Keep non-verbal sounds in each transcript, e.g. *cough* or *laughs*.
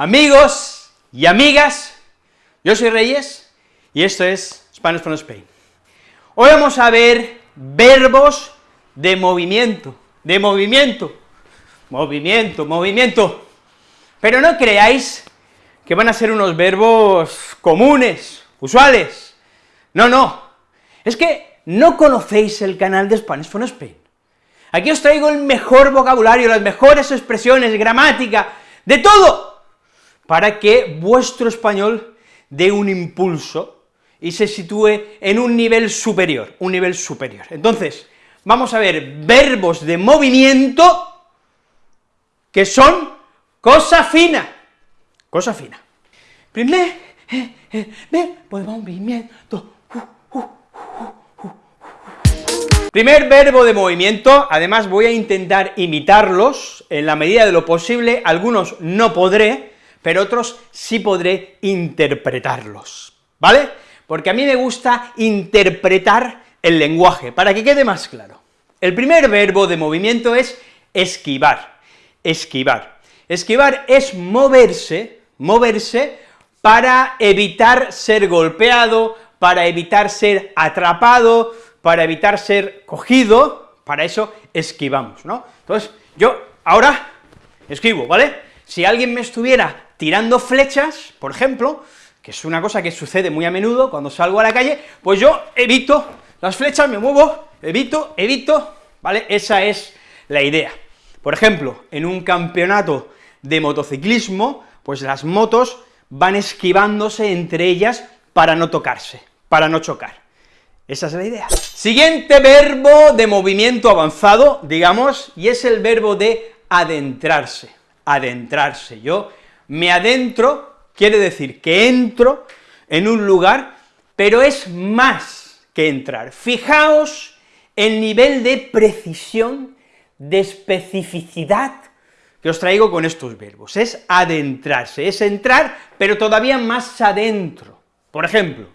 Amigos y amigas, yo soy Reyes y esto es Spanish from Spain. Hoy vamos a ver verbos de movimiento, de movimiento, movimiento, movimiento. Pero no creáis que van a ser unos verbos comunes, usuales. No, no. Es que no conocéis el canal de Spanish from Spain. Aquí os traigo el mejor vocabulario, las mejores expresiones, gramática, de todo, para que vuestro español dé un impulso y se sitúe en un nivel superior, un nivel superior. Entonces, vamos a ver verbos de movimiento que son cosa fina, cosa fina. Primer eh, eh, verbo de movimiento, Primer verbo de movimiento, además voy a intentar imitarlos en la medida de lo posible, algunos no podré, pero otros sí podré interpretarlos, ¿vale? Porque a mí me gusta interpretar el lenguaje, para que quede más claro. El primer verbo de movimiento es esquivar, esquivar. Esquivar es moverse, moverse para evitar ser golpeado, para evitar ser atrapado, para evitar ser cogido, para eso esquivamos, ¿no? Entonces, yo ahora escribo, ¿vale? Si alguien me estuviera tirando flechas, por ejemplo, que es una cosa que sucede muy a menudo cuando salgo a la calle, pues yo evito las flechas, me muevo, evito, evito, ¿vale? Esa es la idea. Por ejemplo, en un campeonato de motociclismo, pues las motos van esquivándose entre ellas para no tocarse, para no chocar. Esa es la idea. Siguiente verbo de movimiento avanzado, digamos, y es el verbo de adentrarse, adentrarse. Yo me adentro, quiere decir que entro en un lugar, pero es más que entrar. Fijaos el nivel de precisión, de especificidad que os traigo con estos verbos, es adentrarse, es entrar, pero todavía más adentro. Por ejemplo,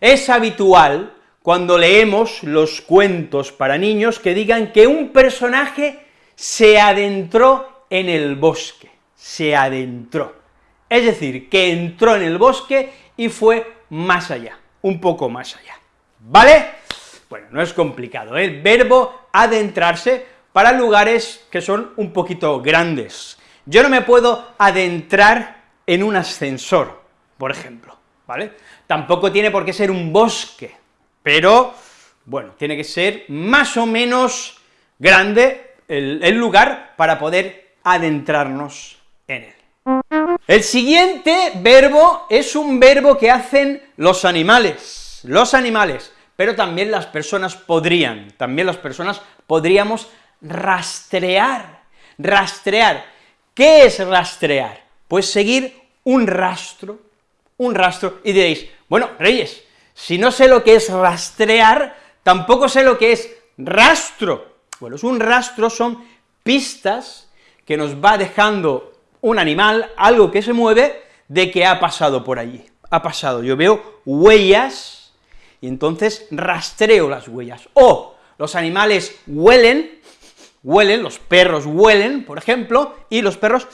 es habitual cuando leemos los cuentos para niños que digan que un personaje se adentró en el bosque, se adentró. Es decir, que entró en el bosque y fue más allá, un poco más allá, ¿vale? Bueno, no es complicado, ¿eh? el verbo adentrarse para lugares que son un poquito grandes. Yo no me puedo adentrar en un ascensor, por ejemplo, ¿vale? Tampoco tiene por qué ser un bosque, pero, bueno, tiene que ser más o menos grande el, lugar para poder adentrarnos en él. El siguiente verbo es un verbo que hacen los animales, los animales, pero también las personas podrían, también las personas podríamos rastrear, rastrear. ¿Qué es rastrear? Pues seguir un rastro, un rastro, y diréis, bueno, Reyes, si no sé lo que es rastrear, tampoco sé lo que es rastro. Bueno, es un rastro, son pistas que nos va dejando un animal, algo que se mueve, de que ha pasado por allí, ha pasado, yo veo huellas, y entonces rastreo las huellas, o los animales huelen, huelen, los perros huelen, por ejemplo, y los perros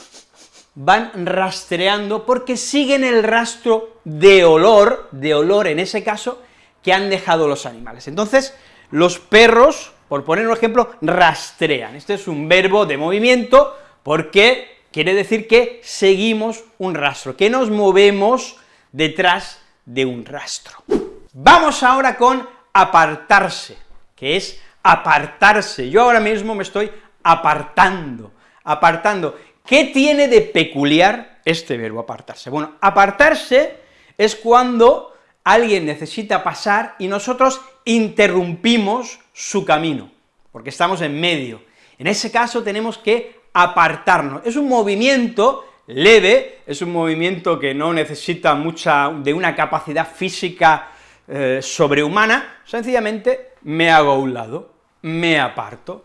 van rastreando porque siguen el rastro de olor, de olor en ese caso, que han dejado los animales. Entonces, los perros, por poner un ejemplo, rastrean. Este es un verbo de movimiento porque quiere decir que seguimos un rastro, que nos movemos detrás de un rastro. Vamos ahora con apartarse, que es apartarse. Yo ahora mismo me estoy apartando, apartando. ¿Qué tiene de peculiar este verbo apartarse? Bueno, apartarse es cuando alguien necesita pasar y nosotros interrumpimos su camino, porque estamos en medio. En ese caso tenemos que apartarnos. Es un movimiento leve, es un movimiento que no necesita mucha, de una capacidad física eh, sobrehumana, sencillamente me hago a un lado, me aparto.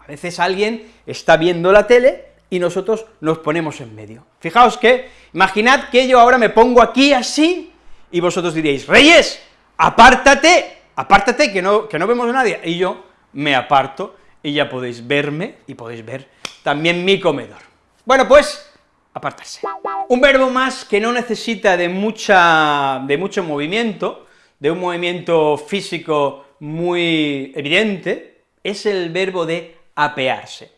A veces alguien está viendo la tele y nosotros nos ponemos en medio. Fijaos que, imaginad que yo ahora me pongo aquí así, y vosotros diréis, Reyes, apártate, apártate, que no, que no vemos a nadie, y yo me aparto, y ya podéis verme, y podéis ver también mi comedor. Bueno, pues, apartarse. Un verbo más que no necesita de, mucha, de mucho movimiento, de un movimiento físico muy evidente, es el verbo de apearse.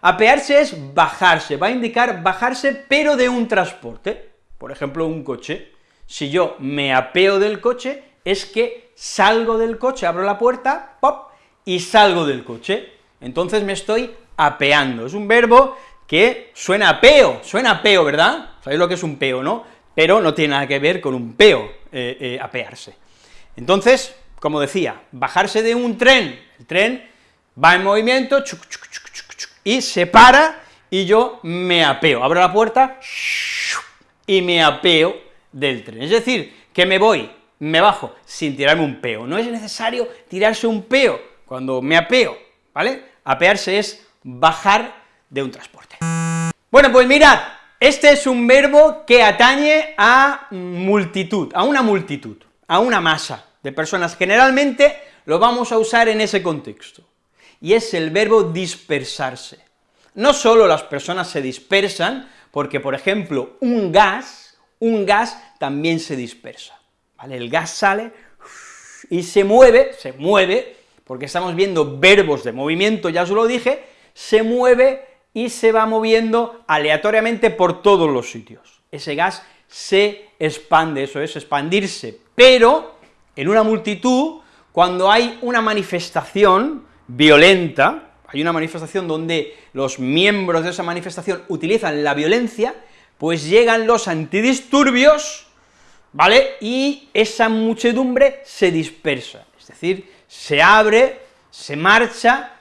Apearse es bajarse, va a indicar bajarse, pero de un transporte, por ejemplo, un coche. Si yo me apeo del coche, es que salgo del coche, abro la puerta, pop, y salgo del coche. Entonces me estoy apeando. Es un verbo que suena a peo, suena a peo, ¿verdad? ¿Sabéis lo que es un peo, no? Pero no tiene nada que ver con un peo, eh, eh, apearse. Entonces, como decía, bajarse de un tren, el tren va en movimiento, y se para, y yo me apeo, abro la puerta, y me apeo del tren. Es decir, que me voy, me bajo, sin tirarme un peo. No es necesario tirarse un peo cuando me apeo, ¿vale? Apearse es bajar de un transporte. Bueno, pues mirad, este es un verbo que atañe a multitud, a una multitud, a una masa de personas. Generalmente lo vamos a usar en ese contexto, y es el verbo dispersarse. No solo las personas se dispersan, porque, por ejemplo, un gas, un gas también se dispersa. El gas sale y se mueve, se mueve, porque estamos viendo verbos de movimiento, ya os lo dije, se mueve y se va moviendo aleatoriamente por todos los sitios. Ese gas se expande, eso es expandirse, pero en una multitud, cuando hay una manifestación violenta, hay una manifestación donde los miembros de esa manifestación utilizan la violencia, pues llegan los antidisturbios, ¿vale?, y esa muchedumbre se dispersa, es decir, se abre, se marcha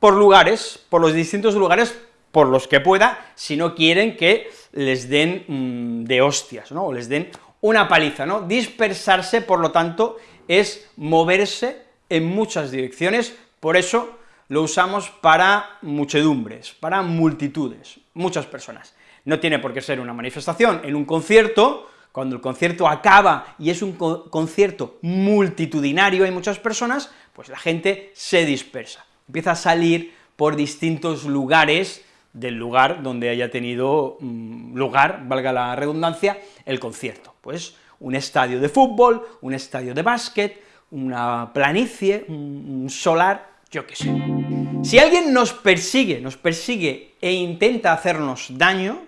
por lugares, por los distintos lugares por los que pueda, si no quieren que les den mm, de hostias, ¿no?, o les den una paliza, ¿no? Dispersarse, por lo tanto, es moverse en muchas direcciones, por eso lo usamos para muchedumbres, para multitudes, muchas personas. No tiene por qué ser una manifestación, en un concierto, cuando el concierto acaba y es un concierto multitudinario, hay muchas personas, pues la gente se dispersa empieza a salir por distintos lugares del lugar donde haya tenido mm, lugar, valga la redundancia, el concierto. Pues un estadio de fútbol, un estadio de básquet, una planicie, un solar, yo qué sé. Si alguien nos persigue, nos persigue e intenta hacernos daño,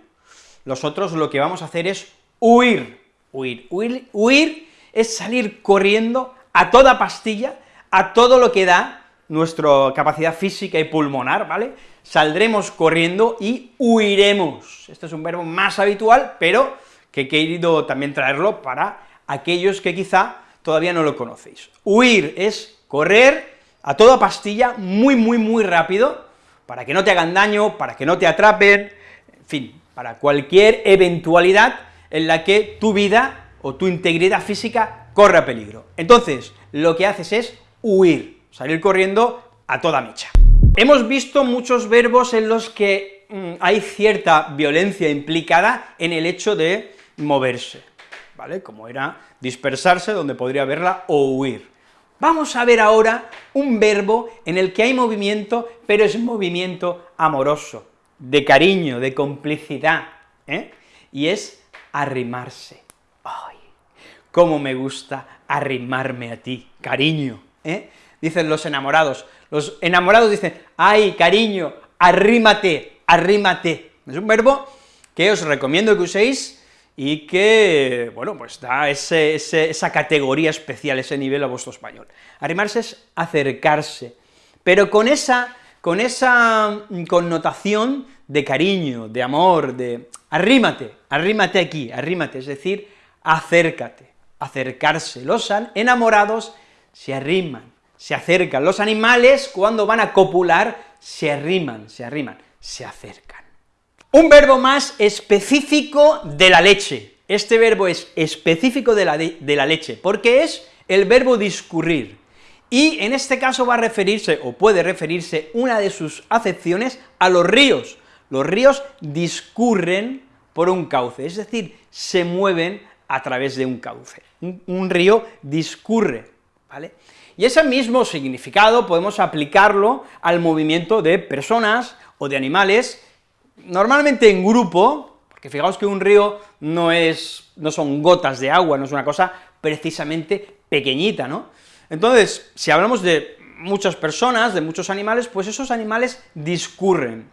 nosotros lo que vamos a hacer es huir, huir, huir, huir es salir corriendo a toda pastilla, a todo lo que da, nuestra capacidad física y pulmonar, ¿vale? Saldremos corriendo y huiremos. Este es un verbo más habitual, pero que he querido también traerlo para aquellos que quizá todavía no lo conocéis. Huir es correr a toda pastilla, muy, muy, muy rápido, para que no te hagan daño, para que no te atrapen, en fin, para cualquier eventualidad en la que tu vida o tu integridad física corra peligro. Entonces, lo que haces es huir salir corriendo a toda mecha. Hemos visto muchos verbos en los que mm, hay cierta violencia implicada en el hecho de moverse, ¿vale? Como era dispersarse, donde podría haberla, o huir. Vamos a ver ahora un verbo en el que hay movimiento, pero es movimiento amoroso, de cariño, de complicidad, ¿eh? y es arrimarse. ¡Ay! cómo me gusta arrimarme a ti, cariño, ¿eh? dicen los enamorados. Los enamorados dicen, ay, cariño, arrímate, arrímate. Es un verbo que os recomiendo que uséis y que, bueno, pues da esa categoría especial, ese nivel a vuestro español. Arrimarse es acercarse, pero con esa, con esa connotación de cariño, de amor, de arrímate, arrímate aquí, arrímate, es decir, acércate, acercarse. Los enamorados se arriman, se acercan. Los animales, cuando van a copular, se arriman, se arriman, se acercan. Un verbo más específico de la leche. Este verbo es específico de la, de, la leche, porque es el verbo discurrir, y en este caso va a referirse, o puede referirse, una de sus acepciones a los ríos. Los ríos discurren por un cauce, es decir, se mueven a través de un cauce. Un, río discurre, ¿vale? Y ese mismo significado podemos aplicarlo al movimiento de personas o de animales, normalmente en grupo, porque fijaos que un río no es, no son gotas de agua, no es una cosa precisamente pequeñita, ¿no? Entonces, si hablamos de muchas personas, de muchos animales, pues esos animales discurren.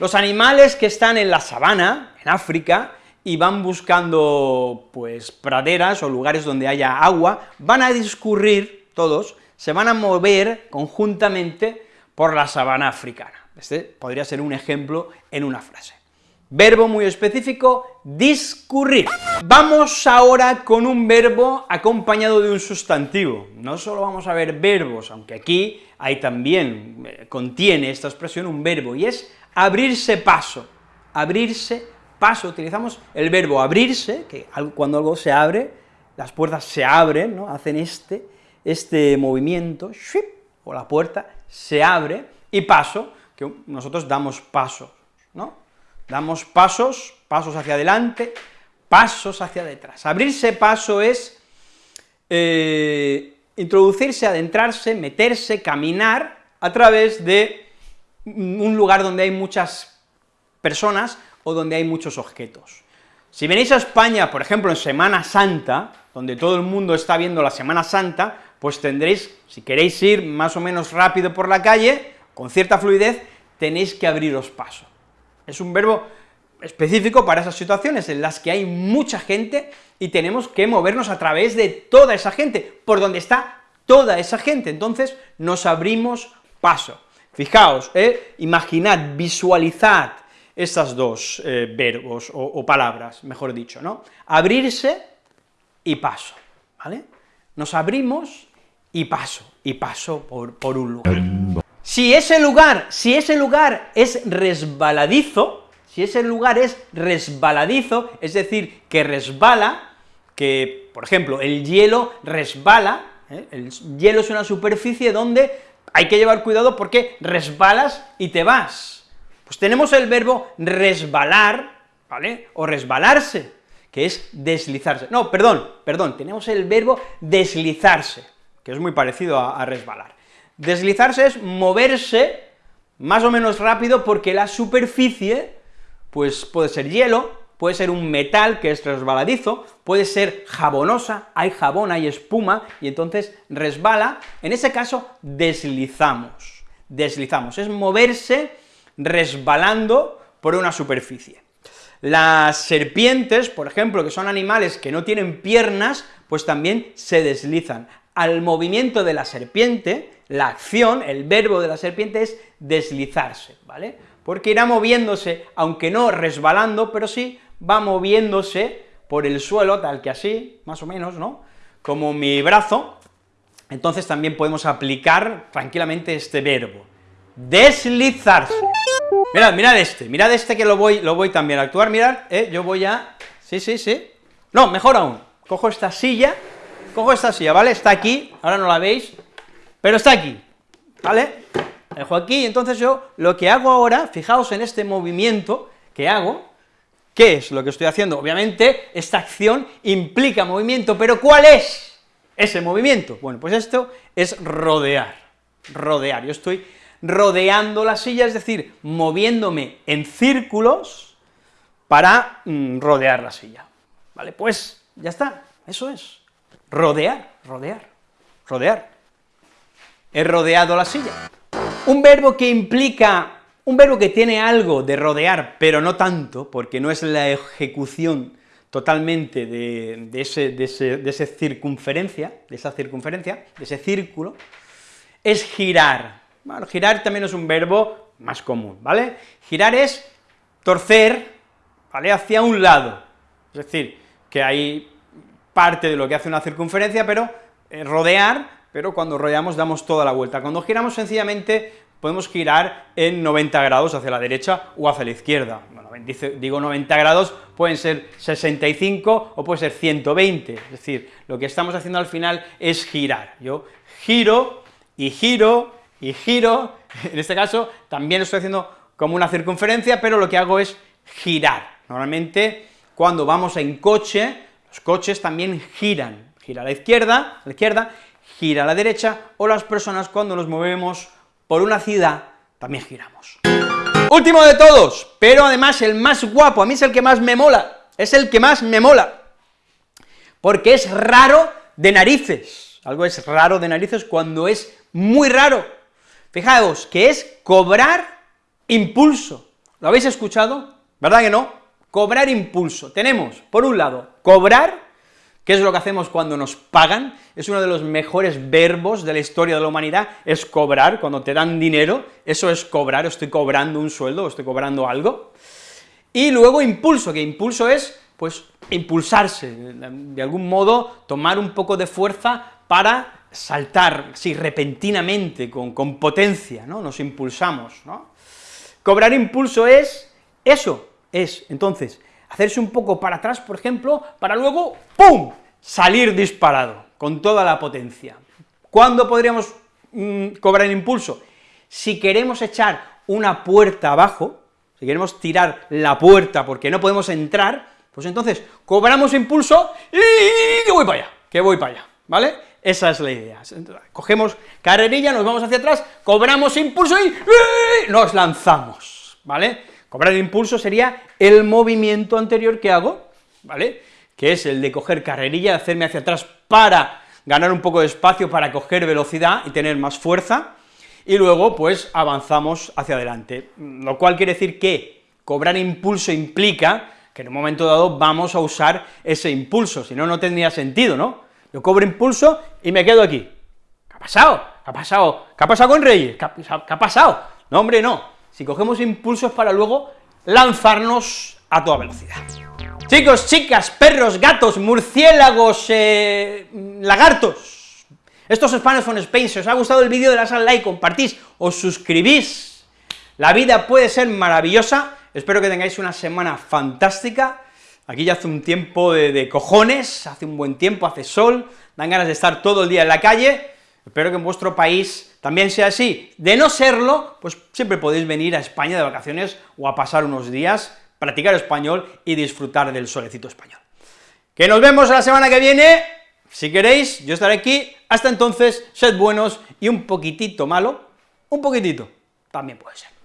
Los animales que están en la sabana, en África, y van buscando, pues, praderas o lugares donde haya agua, van a discurrir todos, se van a mover conjuntamente por la sabana africana. Este podría ser un ejemplo en una frase. Verbo muy específico, discurrir. Vamos ahora con un verbo acompañado de un sustantivo. No solo vamos a ver verbos, aunque aquí hay también, eh, contiene esta expresión un verbo, y es abrirse paso, abrirse paso, utilizamos el verbo abrirse, que cuando algo se abre, las puertas se abren, ¿no? hacen este, este movimiento, o la puerta se abre, y paso, que nosotros damos pasos, ¿no? damos pasos, pasos hacia adelante, pasos hacia detrás. Abrirse paso es eh, introducirse, adentrarse, meterse, caminar a través de un lugar donde hay muchas personas o donde hay muchos objetos. Si venís a España, por ejemplo, en Semana Santa, donde todo el mundo está viendo la Semana Santa, pues tendréis, si queréis ir más o menos rápido por la calle, con cierta fluidez, tenéis que abriros paso. Es un verbo específico para esas situaciones en las que hay mucha gente y tenemos que movernos a través de toda esa gente, por donde está toda esa gente, entonces nos abrimos paso. Fijaos, eh, imaginad, visualizad estas dos eh, verbos, o, palabras, mejor dicho, ¿no? Abrirse y paso, ¿vale? Nos abrimos y paso, y paso por, por un lugar. Si ese lugar, si ese lugar es resbaladizo, si ese lugar es resbaladizo, es decir, que resbala, que, por ejemplo, el hielo resbala, ¿eh? el hielo es una superficie donde hay que llevar cuidado porque resbalas y te vas. Pues tenemos el verbo resbalar, ¿vale?, o resbalarse, que es deslizarse. No, perdón, perdón, tenemos el verbo deslizarse, que es muy parecido a resbalar. Deslizarse es moverse más o menos rápido porque la superficie, pues puede ser hielo, puede ser un metal que es resbaladizo, puede ser jabonosa, hay jabón, hay espuma, y entonces resbala, en ese caso deslizamos, deslizamos, es moverse resbalando por una superficie. Las serpientes, por ejemplo, que son animales que no tienen piernas, pues también se deslizan. Al movimiento de la serpiente la acción, el verbo de la serpiente es deslizarse, ¿vale? Porque irá moviéndose, aunque no resbalando, pero sí va moviéndose por el suelo, tal que así, más o menos, ¿no? Como mi brazo, entonces también podemos aplicar tranquilamente este verbo, deslizarse. Mirad, mirad este, mirad este que lo voy, lo voy también a actuar, mirad, eh, yo voy a... sí, sí, sí, no, mejor aún, cojo esta silla, cojo esta silla, ¿vale?, está aquí, ahora no la veis, pero está aquí, ¿vale? dejo aquí, entonces yo lo que hago ahora, fijaos en este movimiento que hago, ¿qué es lo que estoy haciendo? Obviamente, esta acción implica movimiento, pero ¿cuál es ese movimiento? Bueno, pues esto es rodear, rodear, yo estoy rodeando la silla, es decir, moviéndome en círculos para mm, rodear la silla, ¿vale? Pues ya está, eso es, rodear, rodear, rodear he rodeado la silla. Un verbo que implica, un verbo que tiene algo de rodear, pero no tanto, porque no es la ejecución totalmente de, ese, de, ese, circunferencia, de esa circunferencia, de ese círculo, es girar. Bueno, girar también es un verbo más común, ¿vale? Girar es torcer, ¿vale?, hacia un lado, es decir, que hay parte de lo que hace una circunferencia, pero eh, rodear pero cuando rodeamos damos toda la vuelta. Cuando giramos sencillamente podemos girar en 90 grados hacia la derecha o hacia la izquierda. Digo 90 grados, pueden ser 65 o puede ser 120, es decir, lo que estamos haciendo al final es girar. Yo giro y giro y giro, *laughs* en este caso también estoy haciendo como una circunferencia, pero lo que hago es girar. Normalmente, cuando vamos en coche, los coches también giran, gira a la izquierda, a la izquierda, gira a la derecha, o las personas cuando nos movemos por una ciudad también giramos. Último de todos, pero además el más guapo, a mí es el que más me mola, es el que más me mola, porque es raro de narices, algo es raro de narices cuando es muy raro. Fijaos, que es cobrar impulso. ¿Lo habéis escuchado? ¿Verdad que no? Cobrar impulso. Tenemos, por un lado, cobrar, que es lo que hacemos cuando nos pagan, es uno de los mejores verbos de la historia de la humanidad, es cobrar, cuando te dan dinero, eso es cobrar, estoy cobrando un sueldo, estoy cobrando algo, y luego impulso, que impulso es, pues, impulsarse, de algún modo tomar un poco de fuerza para saltar, sí, repentinamente, con, con potencia, ¿no?, nos impulsamos, ¿no? Cobrar impulso es eso, es, entonces, hacerse un poco para atrás, por ejemplo, para luego, ¡pum!, salir disparado, con toda la potencia. ¿Cuándo podríamos mm, cobrar impulso? Si queremos echar una puerta abajo, si queremos tirar la puerta porque no podemos entrar, pues entonces cobramos impulso y que voy para allá, que voy para allá, ¿vale? Esa es la idea. Cogemos carrerilla, nos vamos hacia atrás, cobramos impulso y nos lanzamos, ¿vale? Cobrar impulso sería el movimiento anterior que hago, ¿vale? Que es el de coger carrerilla, hacerme hacia atrás para ganar un poco de espacio, para coger velocidad y tener más fuerza, y luego, pues, avanzamos hacia adelante, lo cual quiere decir que cobrar impulso implica que en un momento dado vamos a usar ese impulso, si no, no tendría sentido, ¿no? Yo cobro impulso y me quedo aquí. ¿Qué ha pasado? ¿Qué ha pasado? ¿Qué ha pasado con Reyes? ¿Qué ha, pasado? No, hombre, no si cogemos impulsos para luego lanzarnos a toda velocidad. Chicos, chicas, perros, gatos, murciélagos, eh, lagartos, estos Spanish from Spain, si os ha gustado el vídeo, le al like, compartís, os suscribís, la vida puede ser maravillosa, espero que tengáis una semana fantástica, aquí ya hace un tiempo de cojones, hace un buen tiempo, hace sol, dan ganas de estar todo el día en la calle, espero que en vuestro país también sea así. De no serlo, pues siempre podéis venir a España de vacaciones o a pasar unos días, practicar español y disfrutar del solecito español. Que nos vemos la semana que viene, si queréis, yo estaré aquí, hasta entonces, sed buenos y un poquitito malo, un poquitito, también puede ser.